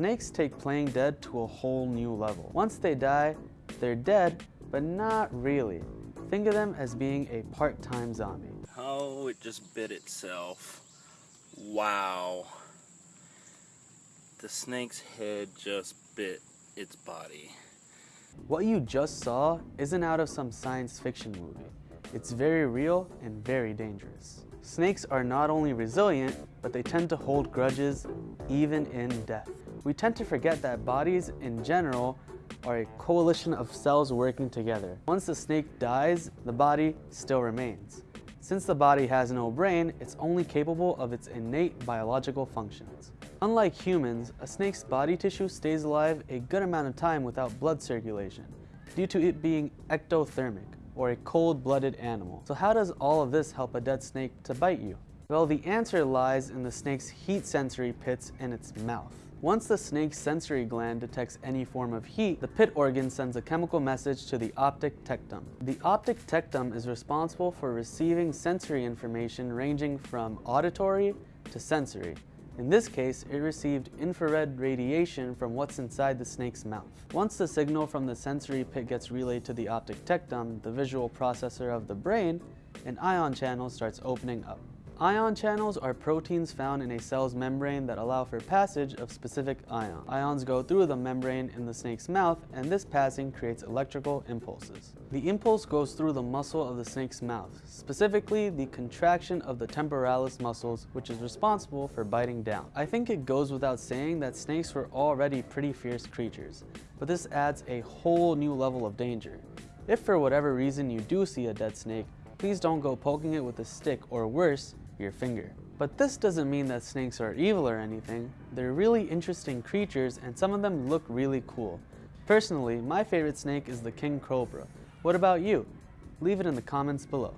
Snakes take playing dead to a whole new level. Once they die, they're dead, but not really. Think of them as being a part-time zombie. Oh, it just bit itself. Wow. The snake's head just bit its body. What you just saw isn't out of some science fiction movie. It's very real and very dangerous. Snakes are not only resilient, but they tend to hold grudges even in death. We tend to forget that bodies in general are a coalition of cells working together. Once the snake dies, the body still remains. Since the body has no brain, it's only capable of its innate biological functions. Unlike humans, a snake's body tissue stays alive a good amount of time without blood circulation, due to it being ectothermic, or a cold-blooded animal. So how does all of this help a dead snake to bite you? Well, the answer lies in the snake's heat sensory pits in its mouth. Once the snake's sensory gland detects any form of heat, the pit organ sends a chemical message to the optic tectum. The optic tectum is responsible for receiving sensory information ranging from auditory to sensory. In this case, it received infrared radiation from what's inside the snake's mouth. Once the signal from the sensory pit gets relayed to the optic tectum, the visual processor of the brain, an ion channel starts opening up. Ion channels are proteins found in a cell's membrane that allow for passage of specific ions. Ions go through the membrane in the snake's mouth, and this passing creates electrical impulses. The impulse goes through the muscle of the snake's mouth, specifically the contraction of the temporalis muscles, which is responsible for biting down. I think it goes without saying that snakes were already pretty fierce creatures, but this adds a whole new level of danger. If for whatever reason you do see a dead snake, please don't go poking it with a stick or worse, your finger. But this doesn't mean that snakes are evil or anything. They're really interesting creatures and some of them look really cool. Personally, my favorite snake is the king cobra. What about you? Leave it in the comments below.